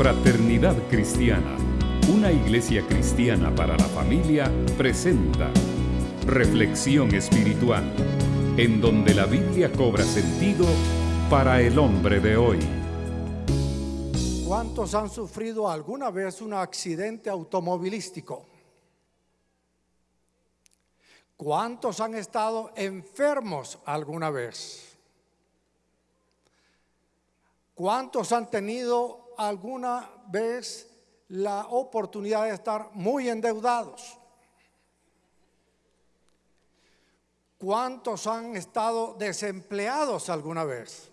Fraternidad Cristiana, una iglesia cristiana para la familia, presenta Reflexión Espiritual, en donde la Biblia cobra sentido para el hombre de hoy. ¿Cuántos han sufrido alguna vez un accidente automovilístico? ¿Cuántos han estado enfermos alguna vez? ¿Cuántos han tenido alguna vez la oportunidad de estar muy endeudados? ¿Cuántos han estado desempleados alguna vez?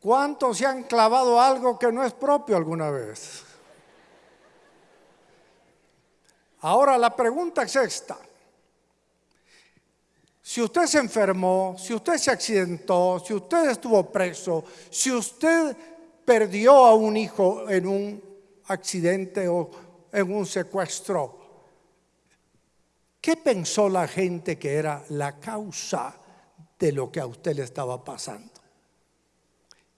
¿Cuántos se han clavado algo que no es propio alguna vez? Ahora la pregunta es esta. Si usted se enfermó, si usted se accidentó, si usted estuvo preso, si usted perdió a un hijo en un accidente o en un secuestro, ¿qué pensó la gente que era la causa de lo que a usted le estaba pasando?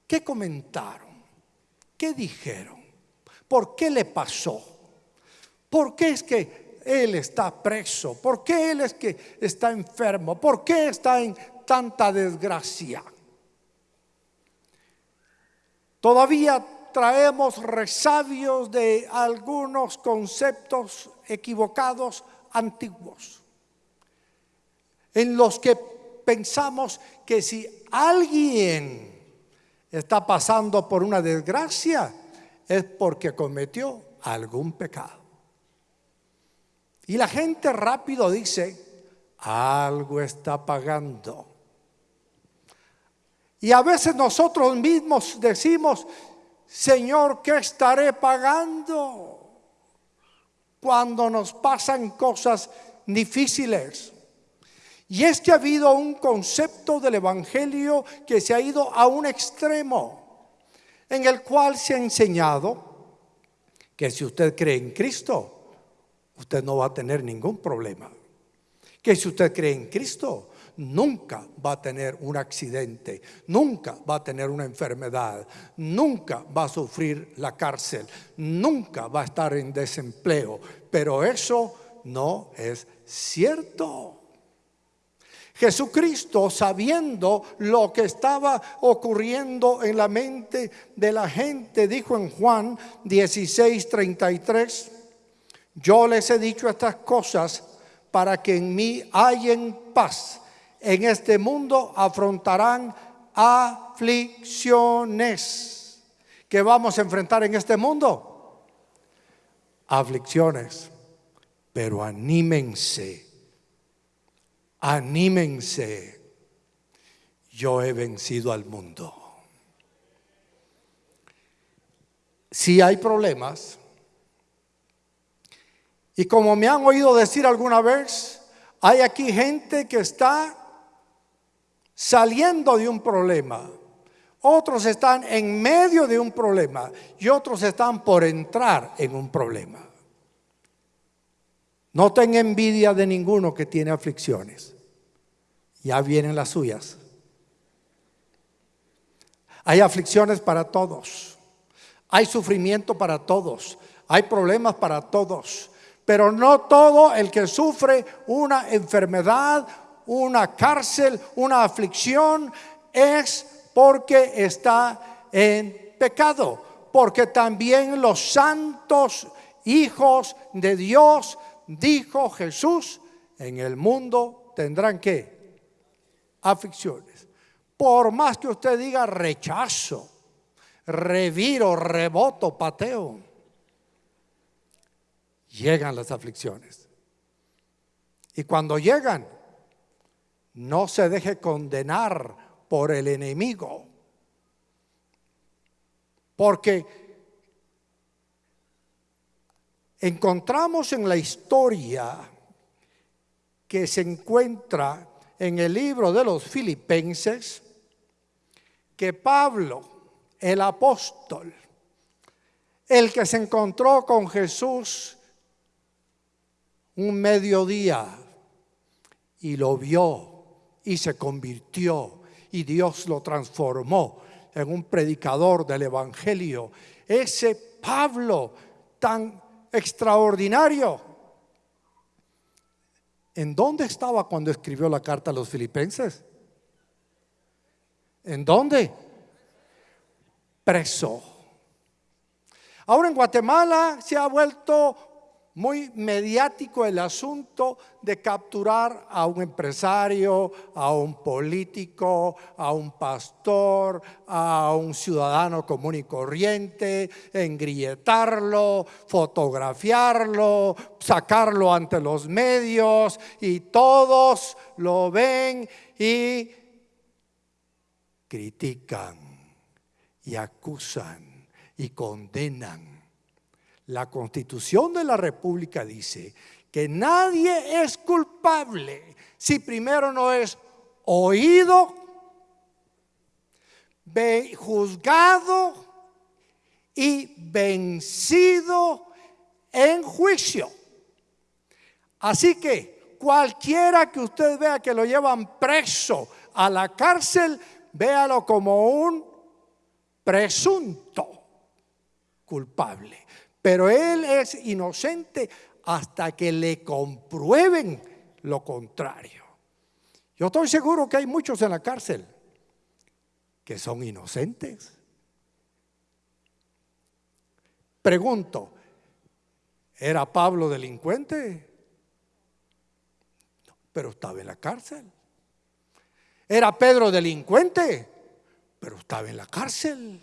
¿Qué comentaron? ¿Qué dijeron? ¿Por qué le pasó? ¿Por qué es que él está preso? ¿Por qué Él es que está enfermo? ¿Por qué está en tanta desgracia? Todavía traemos resabios de algunos conceptos equivocados antiguos, en los que pensamos que si alguien está pasando por una desgracia es porque cometió algún pecado. Y la gente rápido dice, algo está pagando. Y a veces nosotros mismos decimos, Señor, ¿qué estaré pagando? Cuando nos pasan cosas difíciles. Y es que ha habido un concepto del Evangelio que se ha ido a un extremo, en el cual se ha enseñado que si usted cree en Cristo, usted no va a tener ningún problema. Que si usted cree en Cristo, nunca va a tener un accidente, nunca va a tener una enfermedad, nunca va a sufrir la cárcel, nunca va a estar en desempleo. Pero eso no es cierto. Jesucristo, sabiendo lo que estaba ocurriendo en la mente de la gente, dijo en Juan 16, 33, yo les he dicho estas cosas para que en mí hayan paz. En este mundo afrontarán aflicciones. ¿Qué vamos a enfrentar en este mundo? Aflicciones. Pero anímense. Anímense. Yo he vencido al mundo. Si hay problemas, y como me han oído decir alguna vez, hay aquí gente que está saliendo de un problema. Otros están en medio de un problema y otros están por entrar en un problema. No tenga envidia de ninguno que tiene aflicciones. Ya vienen las suyas. Hay aflicciones para todos. Hay sufrimiento para todos. Hay problemas para todos. Pero no todo el que sufre una enfermedad, una cárcel, una aflicción, es porque está en pecado. Porque también los santos hijos de Dios, dijo Jesús, en el mundo tendrán que aflicciones. Por más que usted diga rechazo, reviro, reboto, pateo llegan las aflicciones. Y cuando llegan, no se deje condenar por el enemigo. Porque encontramos en la historia que se encuentra en el libro de los filipenses que Pablo, el apóstol, el que se encontró con Jesús un mediodía y lo vio y se convirtió y Dios lo transformó. en un predicador del Evangelio. Ese Pablo tan extraordinario. ¿En dónde estaba cuando escribió la carta a los filipenses? ¿En dónde? Preso. Ahora en Guatemala se ha vuelto muy mediático el asunto de capturar a un empresario, a un político, a un pastor, a un ciudadano común y corriente, engrilletarlo, fotografiarlo, sacarlo ante los medios y todos lo ven y critican y acusan y condenan la constitución de la República dice que nadie es culpable si primero no es oído, juzgado y vencido en juicio. Así que cualquiera que usted vea que lo llevan preso a la cárcel, véalo como un presunto culpable. Pero él es inocente hasta que le comprueben lo contrario. Yo estoy seguro que hay muchos en la cárcel que son inocentes. Pregunto, ¿era Pablo delincuente? pero estaba en la cárcel. ¿Era Pedro delincuente? Pero estaba en la cárcel.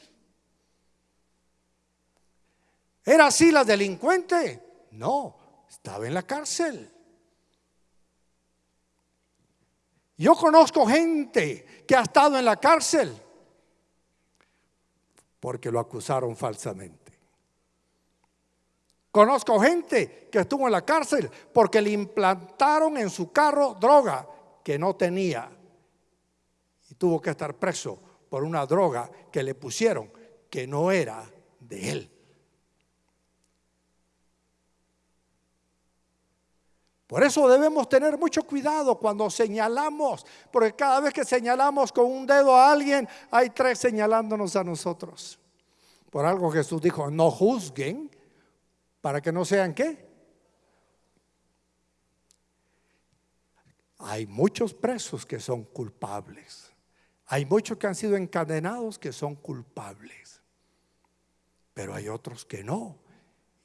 ¿Era así la delincuente? No, estaba en la cárcel. Yo conozco gente que ha estado en la cárcel porque lo acusaron falsamente. Conozco gente que estuvo en la cárcel porque le implantaron en su carro droga que no tenía y tuvo que estar preso por una droga que le pusieron que no era de él. Por eso debemos tener mucho cuidado cuando señalamos, porque cada vez que señalamos con un dedo a alguien, hay tres señalándonos a nosotros. Por algo Jesús dijo, no juzguen para que no sean qué. Hay muchos presos que son culpables. Hay muchos que han sido encadenados que son culpables. Pero hay otros que no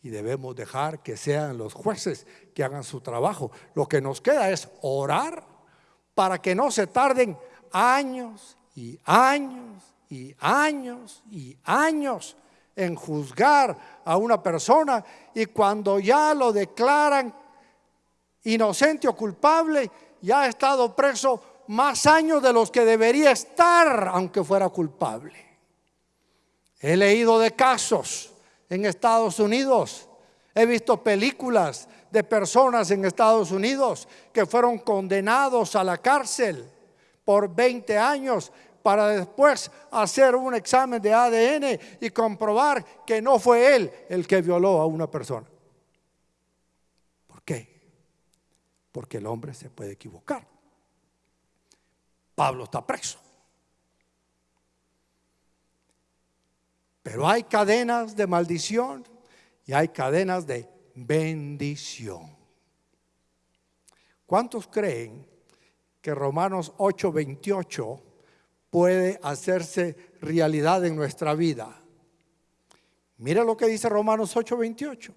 y debemos dejar que sean los jueces que hagan su trabajo. Lo que nos queda es orar para que no se tarden años y años y años y años en juzgar a una persona y cuando ya lo declaran inocente o culpable, ya ha estado preso más años de los que debería estar aunque fuera culpable. He leído de casos en Estados Unidos. He visto películas de personas en Estados Unidos que fueron condenados a la cárcel por 20 años para después hacer un examen de ADN y comprobar que no fue él el que violó a una persona. ¿Por qué? Porque el hombre se puede equivocar. Pablo está preso. Pero hay cadenas de maldición y hay cadenas de bendición. ¿Cuántos creen que Romanos 8:28 puede hacerse realidad en nuestra vida? Mira lo que dice Romanos 8:28.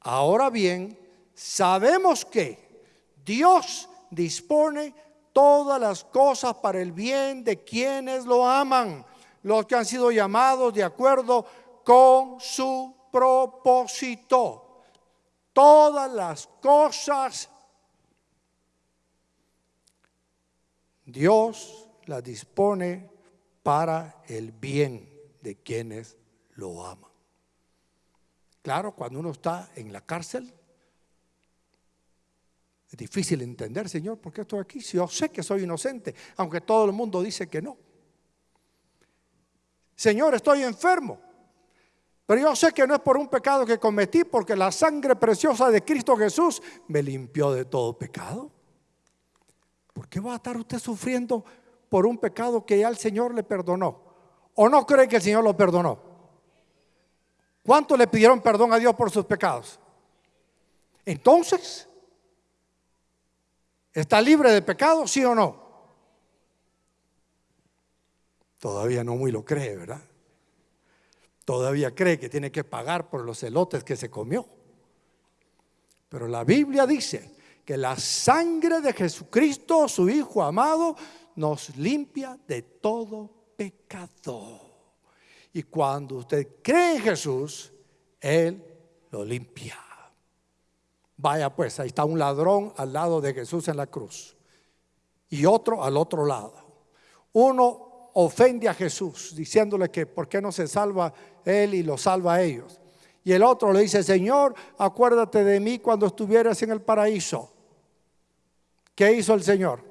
Ahora bien, sabemos que Dios dispone todas las cosas para el bien de quienes lo aman los que han sido llamados de acuerdo con su propósito. Todas las cosas Dios las dispone para el bien de quienes lo aman. Claro, cuando uno está en la cárcel, es difícil entender, Señor, ¿por qué estoy aquí? Si yo sé que soy inocente, aunque todo el mundo dice que no. Señor, estoy enfermo. Pero yo sé que no es por un pecado que cometí, porque la sangre preciosa de Cristo Jesús me limpió de todo pecado. ¿Por qué va a estar usted sufriendo por un pecado que ya el Señor le perdonó? ¿O no cree que el Señor lo perdonó? ¿Cuánto le pidieron perdón a Dios por sus pecados? Entonces, ¿está libre de pecado, sí o no? Todavía no muy lo cree, ¿verdad? Todavía cree que tiene que pagar por los elotes que se comió. Pero la Biblia dice que la sangre de Jesucristo, su Hijo amado, nos limpia de todo pecado. Y cuando usted cree en Jesús, Él lo limpia. Vaya pues, ahí está un ladrón al lado de Jesús en la cruz y otro al otro lado. Uno ofende a Jesús diciéndole que por qué no se salva Él y lo salva a ellos. Y el otro le dice, Señor, acuérdate de mí cuando estuvieras en el paraíso. ¿Qué hizo el Señor?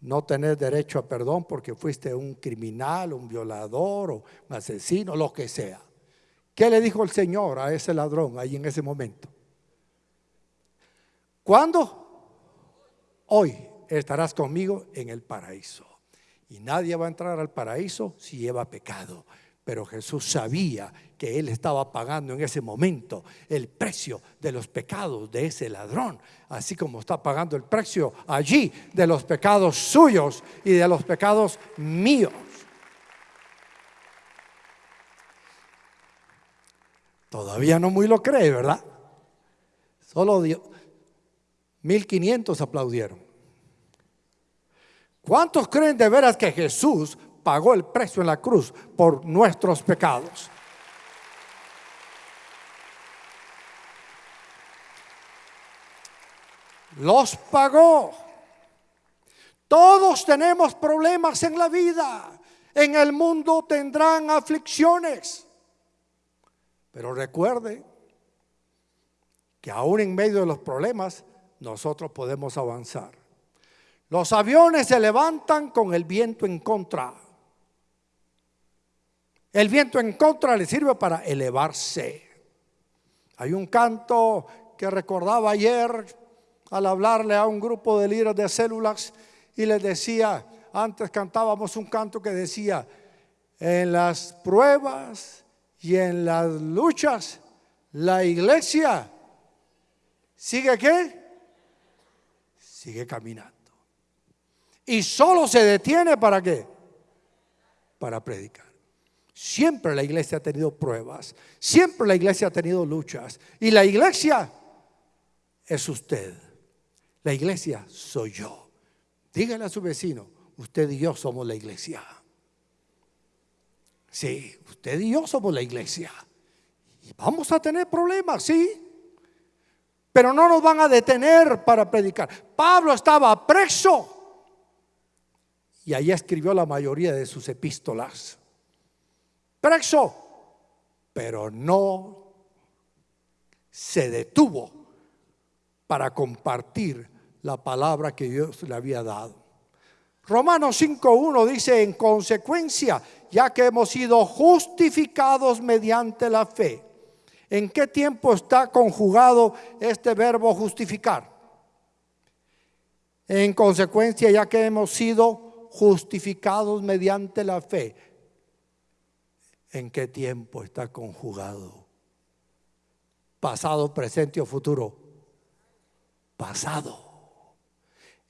No tener derecho a perdón porque fuiste un criminal, un violador o un asesino, lo que sea. ¿Qué le dijo el Señor a ese ladrón ahí en ese momento? ¿Cuándo? Hoy estarás conmigo en el paraíso. Y nadie va a entrar al paraíso si lleva pecado. Pero Jesús sabía que él estaba pagando en ese momento el precio de los pecados de ese ladrón, así como está pagando el precio allí de los pecados suyos y de los pecados míos. Todavía no muy lo cree, ¿verdad? Solo 1500 aplaudieron. ¿Cuántos creen de veras que Jesús pagó el precio en la cruz por nuestros pecados. Los pagó. Todos tenemos problemas en la vida. En el mundo tendrán aflicciones. Pero recuerde que aún en medio de los problemas nosotros podemos avanzar. Los aviones se levantan con el viento en contra. El viento en contra le sirve para elevarse. Hay un canto que recordaba ayer al hablarle a un grupo de líderes de células y les decía, antes cantábamos un canto que decía, en las pruebas y en las luchas, la iglesia sigue qué? Sigue caminando. Y solo se detiene para qué? Para predicar. Siempre la iglesia ha tenido pruebas, siempre la iglesia ha tenido luchas. Y la iglesia es usted. La iglesia soy yo. Dígale a su vecino, usted y yo somos la iglesia. Sí, usted y yo somos la iglesia. Y vamos a tener problemas, sí. Pero no nos van a detener para predicar. Pablo estaba preso. Y ahí escribió la mayoría de sus epístolas preso, pero no se detuvo para compartir la palabra que Dios le había dado. Romanos 5.1 dice, en consecuencia, ya que hemos sido justificados mediante la fe. ¿En qué tiempo está conjugado este verbo justificar? En consecuencia, ya que hemos sido justificados mediante la fe en qué tiempo está conjugado. Pasado, presente o futuro. Pasado.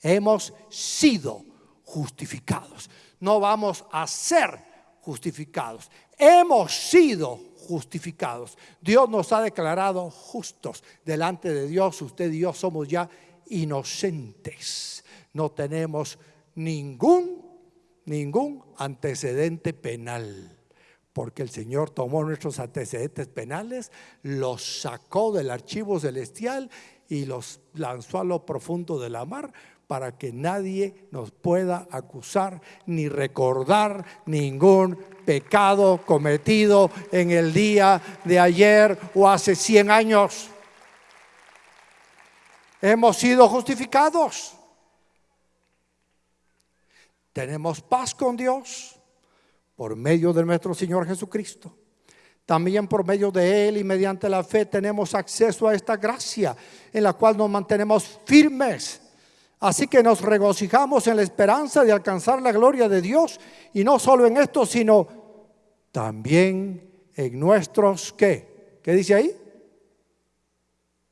Hemos sido justificados. No vamos a ser justificados. Hemos sido justificados. Dios nos ha declarado justos delante de Dios. Usted y yo somos ya inocentes. No tenemos ningún, ningún antecedente penal porque el Señor tomó nuestros antecedentes penales, los sacó del archivo celestial y los lanzó a lo profundo de la mar para que nadie nos pueda acusar ni recordar ningún pecado cometido en el día de ayer o hace 100 años. Hemos sido justificados. Tenemos paz con Dios por medio de nuestro Señor Jesucristo. También por medio de Él y mediante la fe tenemos acceso a esta gracia en la cual nos mantenemos firmes Así que nos regocijamos en la esperanza de alcanzar la gloria de Dios y no solo en esto, sino también en nuestros ¿qué? ¿Qué dice ahí?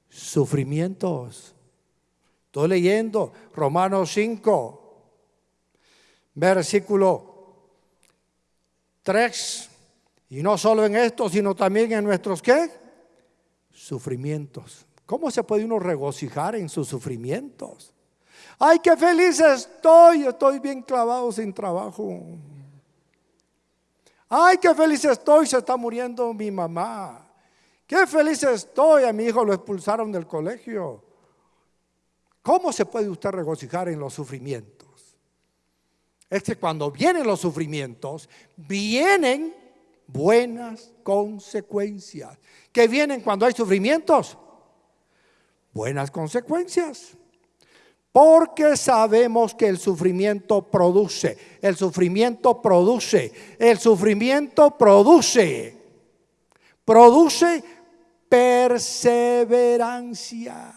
Sufrimientos. Estoy leyendo Romanos 5, versículo 3. Y no solo en esto, sino también en nuestros ¿qué? Sufrimientos. ¿Cómo se puede uno regocijar en sus sufrimientos? Ay, qué feliz estoy, estoy bien clavado sin trabajo. Ay, qué feliz estoy, se está muriendo mi mamá. Qué feliz estoy, a mi hijo lo expulsaron del colegio. ¿Cómo se puede usted regocijar en los sufrimientos? Es que cuando vienen los sufrimientos, vienen buenas consecuencias. ¿Qué vienen cuando hay sufrimientos? Buenas consecuencias. Porque sabemos que el sufrimiento produce, el sufrimiento produce, el sufrimiento produce, produce perseverancia.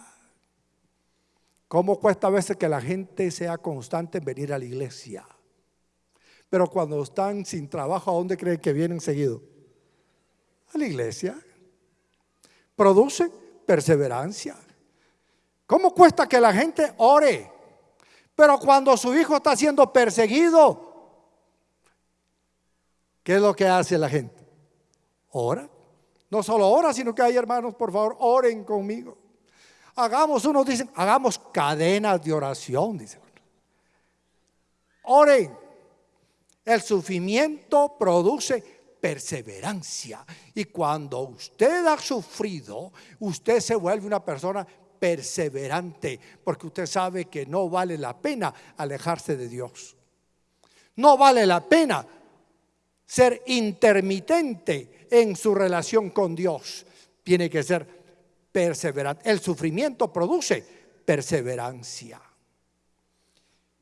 ¿Cómo cuesta a veces que la gente sea constante en venir a la iglesia? Pero cuando están sin trabajo, ¿a dónde creen que vienen seguido? A la iglesia. Produce perseverancia. ¿Cómo cuesta que la gente ore? Pero cuando su hijo está siendo perseguido, ¿qué es lo que hace la gente? Ora. No solo ora, sino que hay hermanos, por favor, oren conmigo. Hagamos, unos dicen, hagamos cadenas de oración, dicen. Oren. El sufrimiento produce perseverancia. Y cuando usted ha sufrido, usted se vuelve una persona perseverante, porque usted sabe que no vale la pena alejarse de Dios. No vale la pena ser intermitente en su relación con Dios. Tiene que ser perseverante. El sufrimiento produce perseverancia.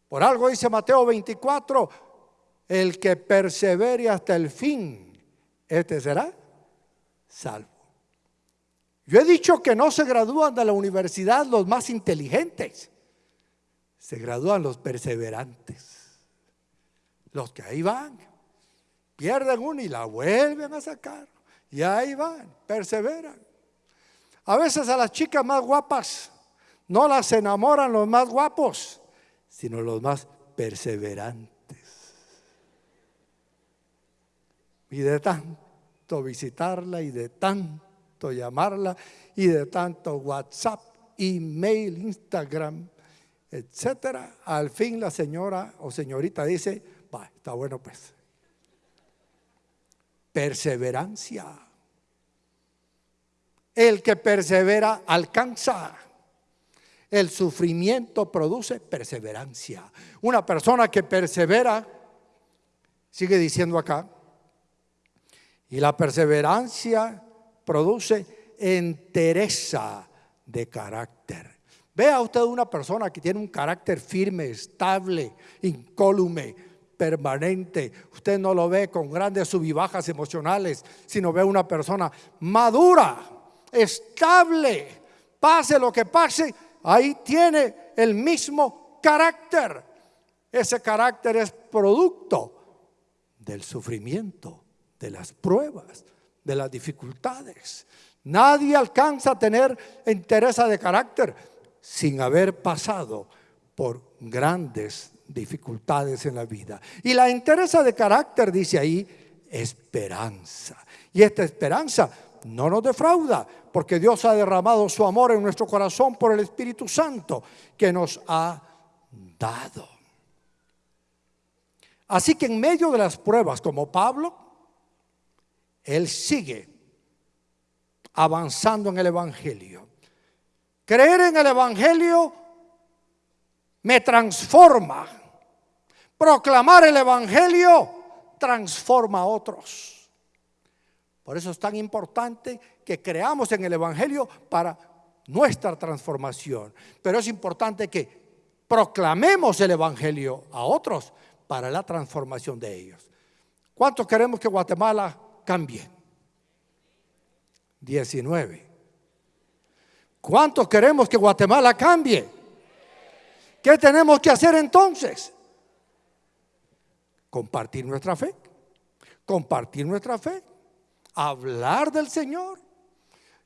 Por algo dice Mateo 24, el que persevere hasta el fin, este será salvo. Yo he dicho que no se gradúan de la universidad los más inteligentes, se gradúan los perseverantes, los que ahí van, pierden uno y la vuelven a sacar, y ahí van, perseveran. A veces a las chicas más guapas no las enamoran los más guapos, sino los más perseverantes. Y de tanto visitarla y de tanto llamarla y de tanto WhatsApp, email, Instagram, etcétera. Al fin la señora o señorita dice, va, está bueno pues. Perseverancia. El que persevera alcanza. El sufrimiento produce perseverancia. Una persona que persevera, sigue diciendo acá, y la perseverancia produce entereza de carácter. Vea usted una persona que tiene un carácter firme, estable, incólume, permanente. Usted no lo ve con grandes subibajas emocionales, sino ve una persona madura, estable. Pase lo que pase, ahí tiene el mismo carácter. Ese carácter es producto del sufrimiento, de las pruebas, de las dificultades. Nadie alcanza a tener entereza de carácter sin haber pasado por grandes dificultades en la vida. Y la entereza de carácter, dice ahí, esperanza. Y esta esperanza no nos defrauda, porque Dios ha derramado su amor en nuestro corazón por el Espíritu Santo que nos ha dado. Así que en medio de las pruebas, como Pablo, él sigue avanzando en el Evangelio. Creer en el Evangelio me transforma. Proclamar el Evangelio transforma a otros. Por eso es tan importante que creamos en el Evangelio para nuestra transformación. Pero es importante que proclamemos el Evangelio a otros para la transformación de ellos. ¿Cuántos queremos que Guatemala cambie. 19. ¿Cuántos queremos que Guatemala cambie? ¿Qué tenemos que hacer entonces? Compartir nuestra fe. Compartir nuestra fe. Hablar del Señor.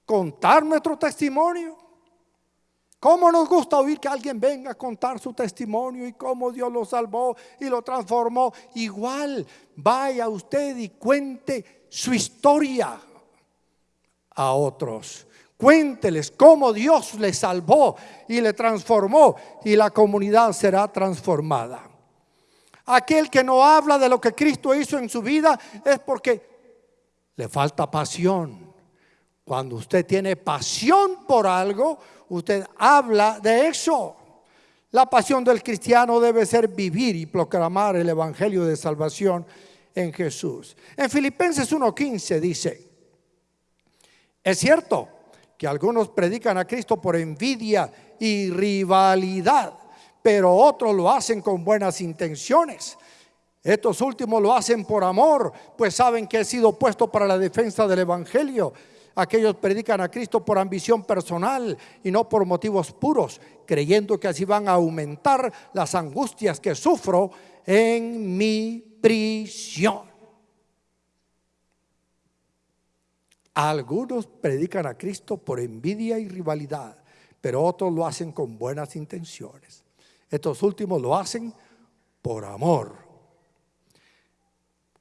Contar nuestro testimonio. ¿Cómo nos gusta oír que alguien venga a contar su testimonio y cómo Dios lo salvó y lo transformó? Igual, vaya usted y cuente su historia a otros. Cuénteles cómo Dios le salvó y le transformó y la comunidad será transformada. Aquel que no habla de lo que Cristo hizo en su vida es porque le falta pasión. Cuando usted tiene pasión por algo, usted habla de eso. La pasión del cristiano debe ser vivir y proclamar el Evangelio de salvación en Jesús. En Filipenses 1.15 dice, es cierto que algunos predican a Cristo por envidia y rivalidad, pero otros lo hacen con buenas intenciones. Estos últimos lo hacen por amor, pues saben que he sido puesto para la defensa del Evangelio. Aquellos predican a Cristo por ambición personal y no por motivos puros, creyendo que así van a aumentar las angustias que sufro en mi prisión. Algunos predican a Cristo por envidia y rivalidad, pero otros lo hacen con buenas intenciones. Estos últimos lo hacen por amor.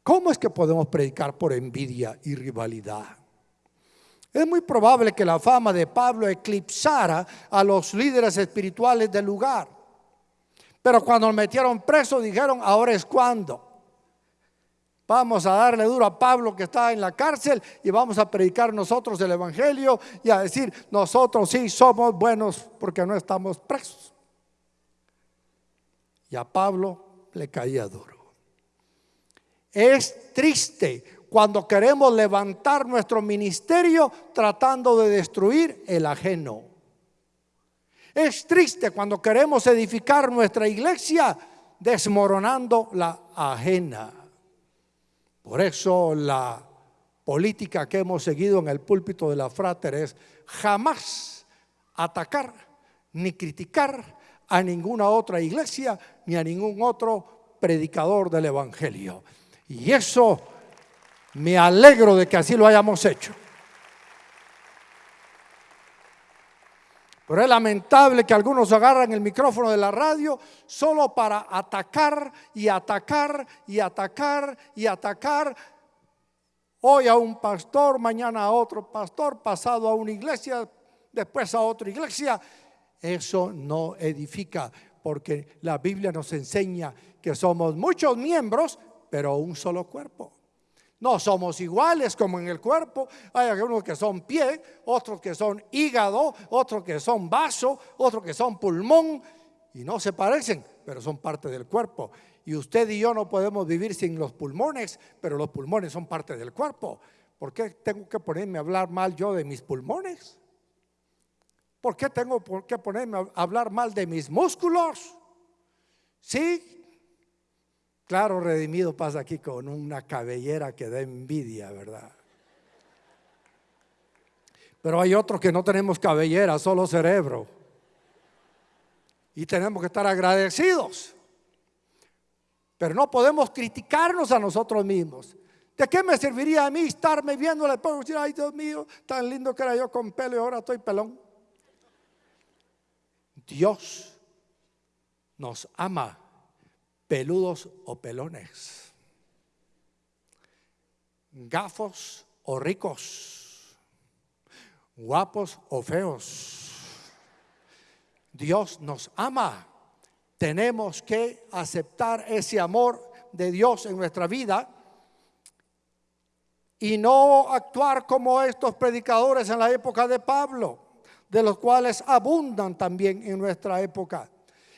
¿Cómo es que podemos predicar por envidia y rivalidad? Es muy probable que la fama de Pablo eclipsara a los líderes espirituales del lugar. Pero cuando lo metieron preso dijeron, ahora es cuando. Vamos a darle duro a Pablo que está en la cárcel y vamos a predicar nosotros el Evangelio y a decir, nosotros sí somos buenos porque no estamos presos. Y a Pablo le caía duro. Es triste cuando queremos levantar nuestro ministerio tratando de destruir el ajeno. Es triste cuando queremos edificar nuestra iglesia desmoronando la ajena. Por eso la política que hemos seguido en el púlpito de la frater es jamás atacar ni criticar a ninguna otra iglesia ni a ningún otro predicador del Evangelio. Y eso me alegro de que así lo hayamos hecho. Pero es lamentable que algunos agarran el micrófono de la radio solo para atacar y atacar y atacar y atacar. Hoy a un pastor, mañana a otro pastor, pasado a una iglesia, después a otra iglesia. Eso no edifica, porque la Biblia nos enseña que somos muchos miembros, pero un solo cuerpo. No somos iguales como en el cuerpo. Hay algunos que son pie, otros que son hígado, otros que son vaso, otros que son pulmón. Y no se parecen, pero son parte del cuerpo. Y usted y yo no podemos vivir sin los pulmones, pero los pulmones son parte del cuerpo. ¿Por qué tengo que ponerme a hablar mal yo de mis pulmones? ¿Por qué tengo que ponerme a hablar mal de mis músculos? Sí, Claro, redimido pasa aquí con una cabellera que da envidia, ¿verdad? Pero hay otros que no tenemos cabellera, solo cerebro. Y tenemos que estar agradecidos. Pero no podemos criticarnos a nosotros mismos. ¿De qué me serviría a mí estarme viendo espejo y decir, ay Dios mío, tan lindo que era yo con pelo y ahora estoy pelón? Dios nos ama peludos o pelones, gafos o ricos, guapos o feos. Dios nos ama. Tenemos que aceptar ese amor de Dios en nuestra vida y no actuar como estos predicadores en la época de Pablo, de los cuales abundan también en nuestra época.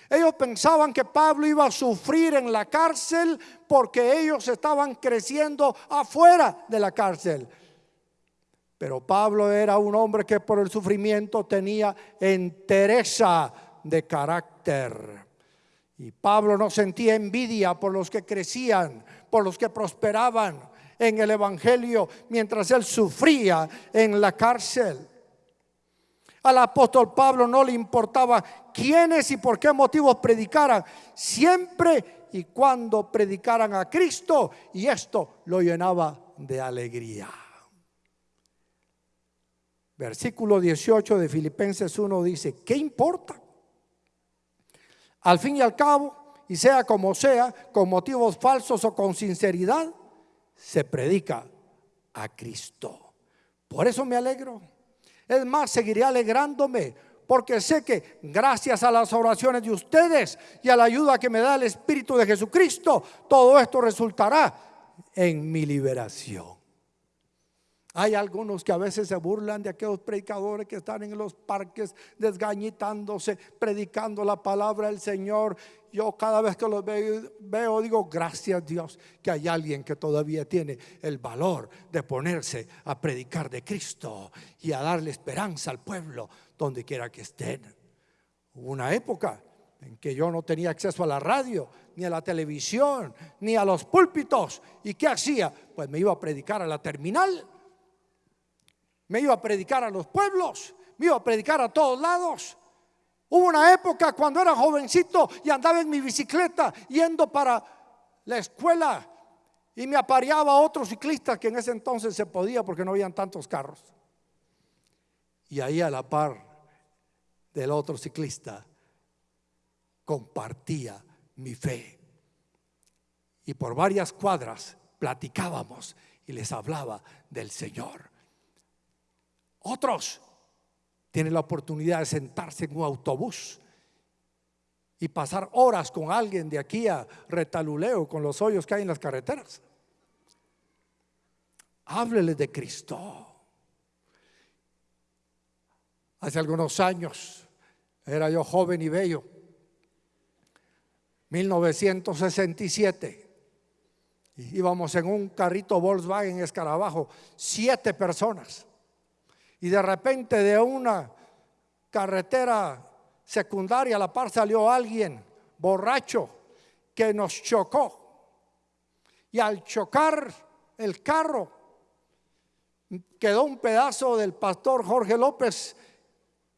Ellos pensaban que Pablo iba a sufrir en la cárcel porque ellos estaban creciendo afuera de la cárcel. Pero Pablo era un hombre que por el sufrimiento tenía entereza de carácter. Y Pablo no sentía envidia por los que crecían, por los que prosperaban en el Evangelio mientras él sufría en la cárcel. Al apóstol Pablo no le importaba quiénes y por qué motivos predicaran, siempre y cuando predicaran a Cristo, y esto lo llenaba de alegría. Versículo 18 de Filipenses 1 dice, ¿qué importa? Al fin y al cabo, y sea como sea, con motivos falsos o con sinceridad, se predica a Cristo. Por eso me alegro. Es más, seguiré alegrándome porque sé que gracias a las oraciones de ustedes y a la ayuda que me da el Espíritu de Jesucristo, todo esto resultará en mi liberación. Hay algunos que a veces se burlan de aquellos predicadores que están en los parques desgañitándose, predicando la palabra del Señor. Yo cada vez que los veo, digo, gracias Dios que hay alguien que todavía tiene el valor de ponerse a predicar de Cristo y a darle esperanza al pueblo donde quiera que estén. Hubo una época en que yo no tenía acceso a la radio, ni a la televisión, ni a los púlpitos. ¿Y qué hacía? Pues me iba a predicar a la terminal me iba a predicar a los pueblos, me iba a predicar a todos lados. Hubo una época cuando era jovencito y andaba en mi bicicleta yendo para la escuela y me apareaba otro ciclista que en ese entonces se podía porque no habían tantos carros. Y ahí a la par del otro ciclista compartía mi fe. Y por varias cuadras platicábamos y les hablaba del Señor. Otros tienen la oportunidad de sentarse en un autobús y pasar horas con alguien de aquí a Retaluleo con los hoyos que hay en las carreteras. Háblele de Cristo. Hace algunos años era yo joven y bello. 1967. Íbamos en un carrito Volkswagen Escarabajo, siete personas y de repente de una carretera secundaria a la par salió alguien borracho que nos chocó. Y al chocar el carro, quedó un pedazo del pastor Jorge López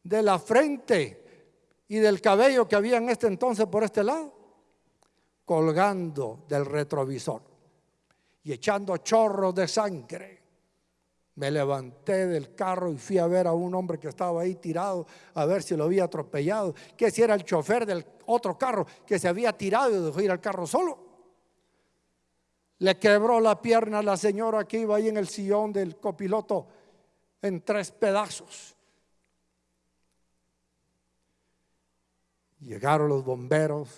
de la frente y del cabello que había en este entonces por este lado, colgando del retrovisor y echando chorros de sangre. Me levanté del carro y fui a ver a un hombre que estaba ahí tirado, a ver si lo había atropellado, que si era el chofer del otro carro que se había tirado y dejó ir al carro solo. Le quebró la pierna a la señora que iba ahí en el sillón del copiloto en tres pedazos. Llegaron los bomberos,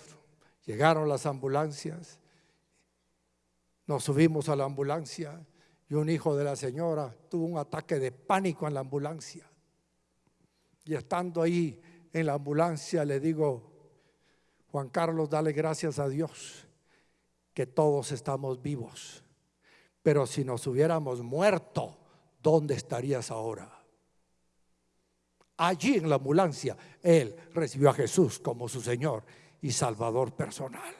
llegaron las ambulancias, nos subimos a la ambulancia y un hijo de la señora tuvo un ataque de pánico en la ambulancia. Y estando ahí en la ambulancia le digo, Juan Carlos, dale gracias a Dios que todos estamos vivos. Pero si nos hubiéramos muerto, ¿dónde estarías ahora? Allí en la ambulancia, él recibió a Jesús como su Señor y Salvador personal.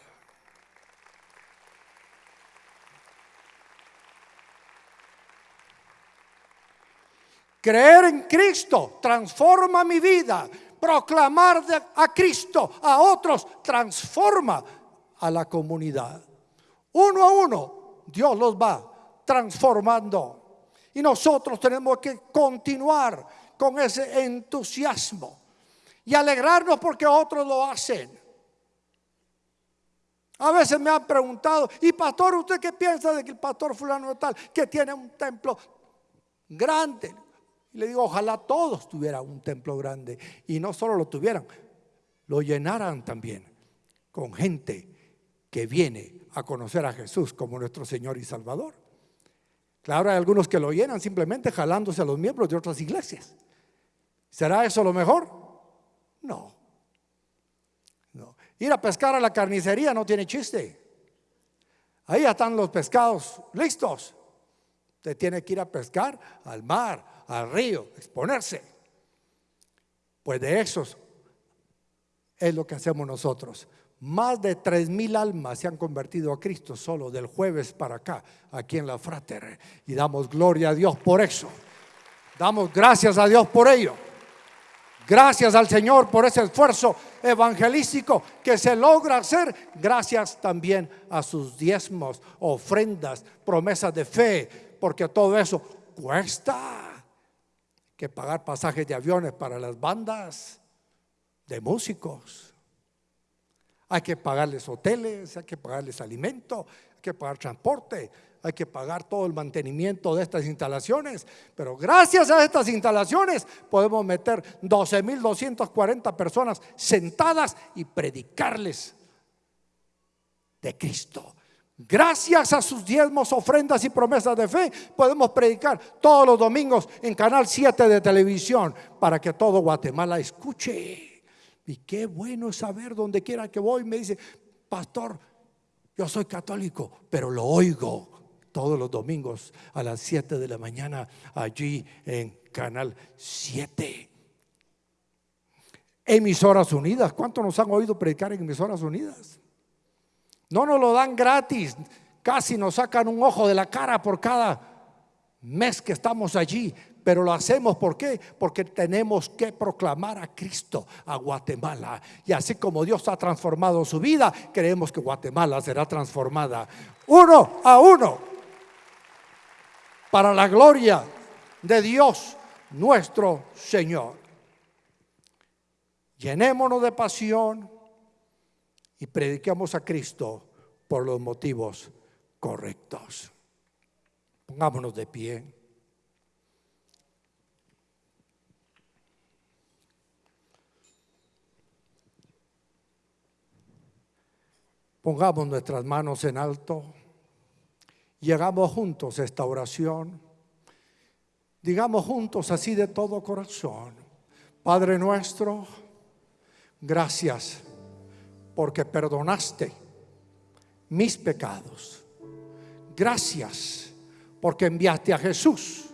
Creer en Cristo transforma mi vida. Proclamar a Cristo a otros transforma a la comunidad. Uno a uno, Dios los va transformando. Y nosotros tenemos que continuar con ese entusiasmo y alegrarnos porque otros lo hacen. A veces me han preguntado, y pastor, ¿usted qué piensa de que el pastor fulano tal, que tiene un templo grande? Y le digo, ojalá todos tuvieran un templo grande. Y no solo lo tuvieran, lo llenaran también con gente que viene a conocer a Jesús como nuestro Señor y Salvador. Claro, hay algunos que lo llenan simplemente jalándose a los miembros de otras iglesias. ¿Será eso lo mejor? No. no. Ir a pescar a la carnicería no tiene chiste. Ahí están los pescados listos. Usted tiene que ir a pescar al mar, al río, exponerse. Pues de esos es lo que hacemos nosotros. Más de tres mil almas se han convertido a Cristo solo del jueves para acá, aquí en la Frater. Y damos gloria a Dios por eso. Damos gracias a Dios por ello. Gracias al Señor por ese esfuerzo evangelístico que se logra hacer. Gracias también a sus diezmos, ofrendas, promesas de fe, porque todo eso cuesta. Que pagar pasajes de aviones para las bandas de músicos. Hay que pagarles hoteles, hay que pagarles alimento, hay que pagar transporte, hay que pagar todo el mantenimiento de estas instalaciones, pero gracias a estas instalaciones podemos meter 12.240 personas sentadas y predicarles de Cristo. Gracias a sus diezmos, ofrendas y promesas de fe, podemos predicar todos los domingos en Canal 7 de televisión para que todo Guatemala escuche. Y qué bueno saber donde quiera que voy, me dice, pastor, yo soy católico, pero lo oigo todos los domingos a las 7 de la mañana allí en Canal 7. Emisoras Unidas, ¿cuántos nos han oído predicar en Emisoras Unidas? No nos lo dan gratis, casi nos sacan un ojo de la cara por cada mes que estamos allí, pero lo hacemos. Porque tenemos que proclamar a Cristo a Guatemala. Y así como Dios ha transformado su vida, creemos que Guatemala será transformada uno a uno para la gloria de Dios nuestro Señor. Llenémonos de pasión y prediquemos a Cristo por los motivos correctos. Pongámonos de pie. Pongamos nuestras manos en alto. Llegamos juntos a esta oración. Digamos juntos así de todo corazón. Padre nuestro, gracias porque perdonaste mis pecados. Gracias porque enviaste a Jesús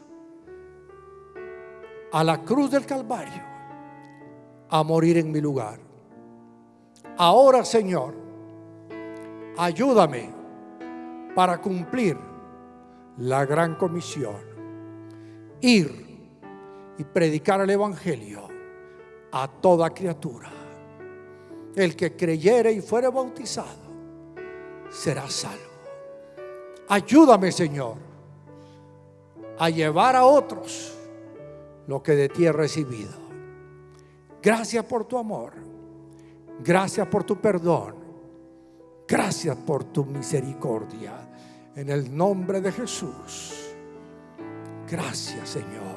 a la cruz del Calvario a morir en mi lugar. Ahora, Señor, ayúdame para cumplir la gran comisión. Ir y predicar el Evangelio a toda criatura. El que creyere y fuere bautizado será salvo. Ayúdame, Señor, a llevar a otros lo que de ti he recibido. Gracias por tu amor. Gracias por tu perdón. Gracias por tu misericordia. En el nombre de Jesús. Gracias Señor.